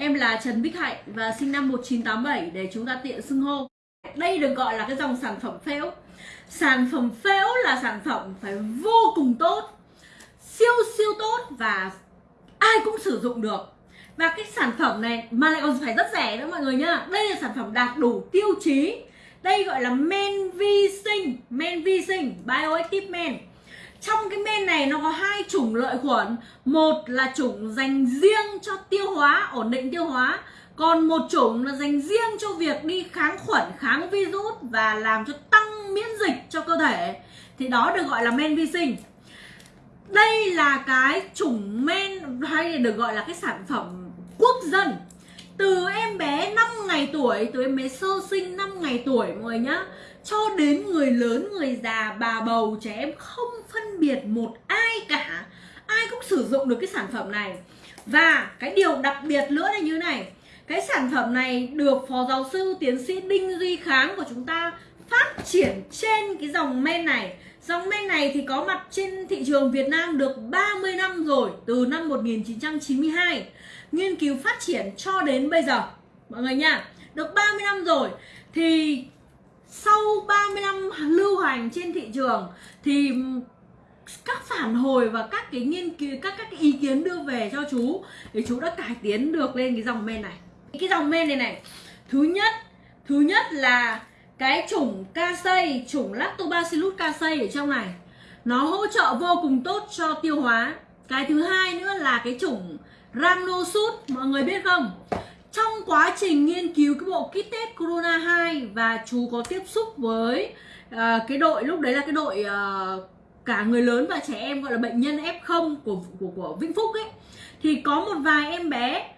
Em là Trần Bích Hạnh và sinh năm 1987 để chúng ta tiện xưng hô. Đây được gọi là cái dòng sản phẩm phễu. Sản phẩm phễu là sản phẩm phải vô cùng tốt, Siêu siêu tốt và ai cũng sử dụng được. Và cái sản phẩm này mà lại còn phải rất rẻ nữa mọi người nhá. Đây là sản phẩm đạt đủ tiêu chí. Đây gọi là men vi sinh, Men vi sinh, Bioactive men trong cái men này nó có hai chủng lợi khuẩn. Một là chủng dành riêng cho tiêu hóa, ổn định tiêu hóa. Còn một chủng là dành riêng cho việc đi kháng khuẩn, kháng virus và làm cho tăng miễn dịch cho cơ thể. Thì đó được gọi là men vi sinh. Đây là cái chủng men hay được gọi là cái sản phẩm quốc dân. Từ em bé 5 ngày tuổi, từ em bé sơ sinh 5 ngày tuổi mọi người nhá cho đến người lớn, người già, bà bầu, trẻ em không phân biệt một ai cả. Ai cũng sử dụng được cái sản phẩm này. Và cái điều đặc biệt nữa là như này. Cái sản phẩm này được phó giáo sư tiến sĩ đinh duy kháng của chúng ta phát triển trên cái dòng men này. Dòng men này thì có mặt trên thị trường Việt Nam được 30 năm rồi, Từ năm 1992 Nghiên cứu phát triển cho đến bây giờ. Mọi người nha, Được 30 năm rồi, Thì sau 30 năm lưu hành trên thị trường, Thì các phản hồi và các cái nghiên cứu, các các cái ý kiến đưa về cho chú, thì chú đã cải tiến được lên cái dòng men này. Cái dòng men này này, thứ nhất thứ nhất là cái chủng casei chủng lactobacillus casei ở trong này, nó hỗ trợ vô cùng tốt cho tiêu hóa. Cái thứ hai nữa là cái chủng rhamnosud mọi người biết không? Trong quá trình nghiên cứu cái bộ kit test corona 2 và chú có tiếp xúc với uh, cái đội lúc đấy là cái đội uh, cả người lớn và trẻ em gọi là bệnh nhân F0 của của của Vĩnh Phúc ấy thì có một vài em bé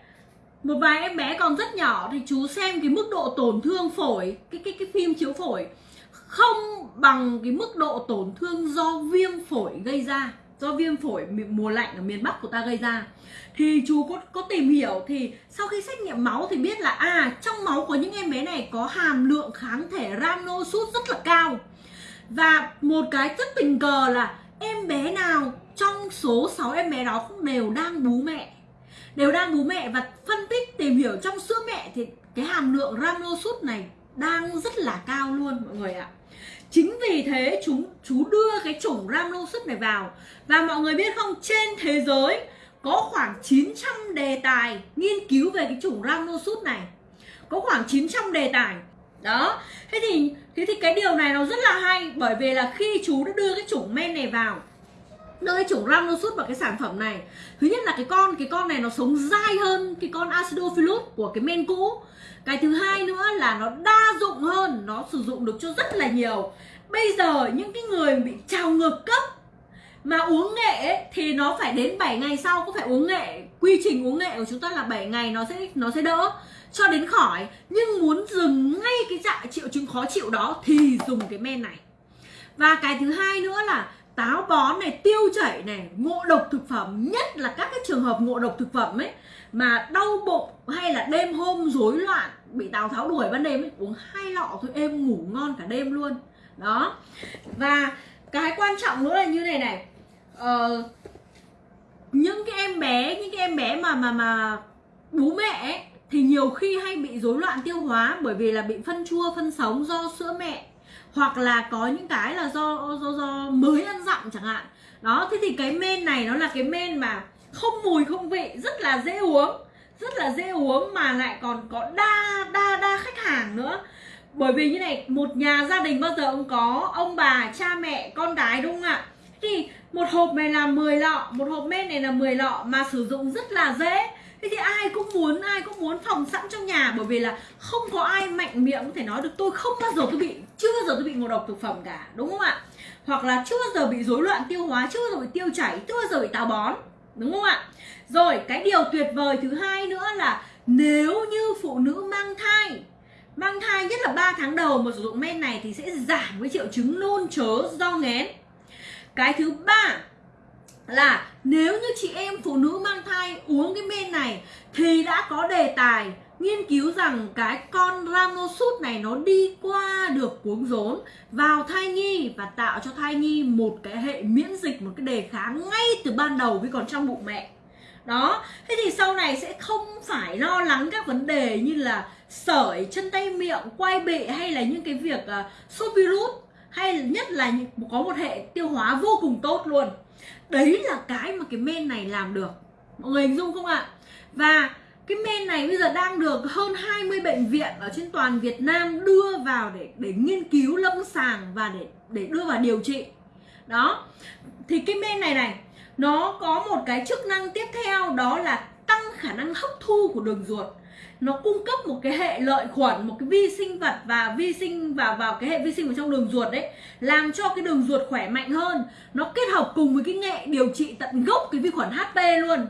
một vài em bé còn rất nhỏ thì chú xem cái mức độ tổn thương phổi cái cái cái phim chiếu phổi không bằng cái mức độ tổn thương do viêm phổi gây ra do viêm phổi mùa lạnh ở miền Bắc của ta gây ra. Thì chú có có tìm hiểu thì sau khi xét nghiệm máu thì biết là à trong máu của những em bé này có hàm lượng kháng thể rhamnosud rất là cao. Và một cái rất tình cờ là em bé nào trong số 6 em bé đó cũng đều đang bú mẹ. Đều đang bú mẹ và phân tích, tìm hiểu trong sữa mẹ thì cái hàm lượng rhamnosud này đang rất là cao luôn, mọi người ạ chính vì thế chúng, chú đưa cái chủng rhamnosud này vào. Và mọi người biết không, trên thế giới có khoảng 900 đề tài nghiên cứu về cái chủng rhamnosud này. Có khoảng 900 đề tài. Đó. Thế thì thế thì cái điều này nó rất là hay, bởi vì là khi chú đã đưa cái chủng men này vào đưa cái chủng rhamnosud vào cái sản phẩm này. Thứ nhất là cái con cái con này nó sống dai hơn cái con acidophilus của cái men cũ. Cái thứ hai nữa là nó đa dụng hơn nó sử dụng được cho rất là nhiều. Bây giờ những cái người bị trào ngược cấp mà uống nghệ ấy, thì nó phải đến 7 ngày sau có phải uống nghệ. Quy trình uống nghệ của chúng ta là 7 ngày nó sẽ nó sẽ đỡ cho đến khỏi. Nhưng muốn dừng ngay cái trạng triệu chứng khó chịu đó thì dùng cái men này. Và cái thứ hai nữa là táo bón này tiêu chảy này ngộ độc thực phẩm nhất là các cái trường hợp ngộ độc thực phẩm ấy mà đau bụng hay là đêm hôm rối loạn bị tào tháo đuổi ban đêm ấy uống hai lọ thôi em ngủ ngon cả đêm luôn. Đó. Và cái quan trọng nữa là như này này ờ, những cái em bé những cái em bé mà mà mà bú mẹ ấy, thì nhiều khi hay bị rối loạn tiêu hóa bởi vì là bị phân chua phân sống do sữa mẹ hoặc là có những cái là do do do mới ăn dặm chẳng hạn. Đó, thế thì cái men này nó là cái men mà không mùi, không vị, rất là dễ uống, rất là dễ uống mà lại còn có đa đa đa khách hàng nữa. Bởi vì như này, một nhà gia đình bao giờ ông có ông bà, cha mẹ, con cái đúng không ạ? Thì một hộp này là 10 lọ, một hộp men này là 10 lọ mà sử dụng rất là dễ thế thì ai cũng muốn, ai cũng muốn phòng sẵn trong nhà, bởi vì là không có ai mạnh miệng có thể nói được, tôi không bao giờ tôi bị, chưa bao giờ tôi bị ngộ độc thực phẩm cả đúng không ạ? Hoặc là, chưa bao giờ bị rối loạn tiêu hóa, chưa bao giờ bị tiêu chảy, chưa bao giờ bị táo bón đúng không ạ? Rồi, cái điều tuyệt vời thứ hai nữa là nếu như phụ nữ mang thai mang thai nhất là 3 tháng đầu mà sử dụng men này thì sẽ giảm cái triệu chứng nôn chớ, do nghén cái thứ ba là nếu như chị em phụ nữ mang thai uống cái men này thì đã có đề tài nghiên cứu rằng cái con ranosut này nó đi qua được cuống rốn vào thai nhi và tạo cho thai nhi một cái hệ miễn dịch một cái đề kháng ngay từ ban đầu khi còn trong bụng mẹ. Đó thế thì sau này sẽ không phải lo lắng các vấn đề như là sởi chân tay miệng quay bị hay là những cái việc uh, sốt virus hay nhất là có một hệ tiêu hóa vô cùng tốt luôn đấy là cái mà cái men này làm được. Mọi người hình dung không ạ? Và cái men này bây giờ đang được hơn 20 bệnh viện ở trên toàn Việt Nam đưa vào để để nghiên cứu lâm sàng và để để đưa vào điều trị. Đó. Thì cái men này này, nó có một cái chức năng tiếp theo, đó là tăng khả năng hấp thu của đường ruột nó cung cấp một cái hệ lợi khuẩn, một cái vi sinh vật và vi sinh vào vào cái hệ vi sinh ở trong đường ruột đấy, làm cho cái đường ruột khỏe mạnh hơn. Nó kết hợp cùng với cái nghệ điều trị tận gốc cái vi khuẩn HP luôn.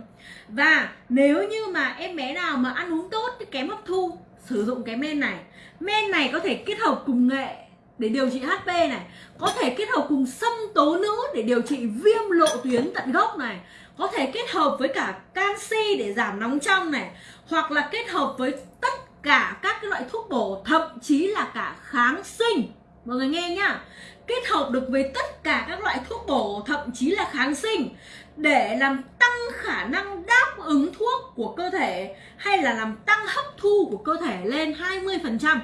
Và nếu như mà em bé nào mà ăn uống tốt kém hấp thu, sử dụng cái men này. Men này có thể kết hợp cùng nghệ để điều trị HP này, có thể kết hợp cùng xâm tố nữ để điều trị viêm lộ tuyến tận gốc này, có thể kết hợp với cả canxi để giảm nóng trong này, hoặc là kết hợp với tất cả các cái loại thuốc bổ, thậm chí là cả kháng sinh mọi người nghe nhá kết hợp được với tất cả các loại thuốc bổ, thậm chí là kháng sinh, để làm tăng khả năng đáp ứng thuốc của cơ thể, hay là làm tăng hấp thu của cơ thể lên 20%.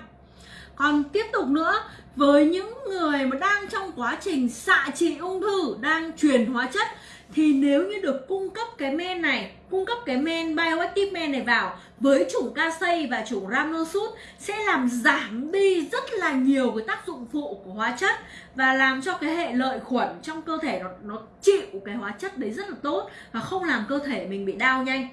Còn tiếp tục nữa, với những người mà đang trong quá trình xạ trị ung thư, đang truyền hóa chất thì nếu như được cung cấp cái men này cung cấp cái men bioactive men này vào với chủng casei và chủng ramnosus sẽ làm giảm đi rất là nhiều cái tác dụng phụ của hóa chất và làm cho cái hệ lợi khuẩn trong cơ thể nó nó chịu cái hóa chất đấy rất là tốt và không làm cơ thể mình bị đau nhanh.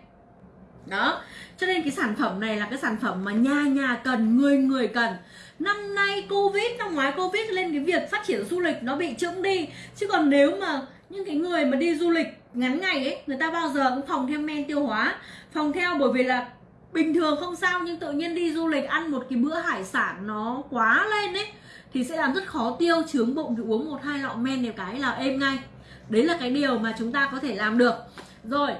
Đó. Cho nên cái sản phẩm này là cái sản phẩm mà nhà nhà cần người người cần năm nay covid, năm ngoái covid lên cái việc phát triển du lịch nó bị chững đi. Chứ còn nếu mà những cái người mà đi du lịch ngắn ngày ấy, người ta bao giờ cũng phòng theo men tiêu hóa, phòng theo bởi vì là bình thường không sao nhưng tự nhiên đi du lịch ăn một cái bữa hải sản nó quá lên ấy, thì sẽ làm rất khó tiêu, chướng bụng, thì uống một hai lọ men đều cái là êm ngay. Đấy là cái điều mà chúng ta có thể làm được. Rồi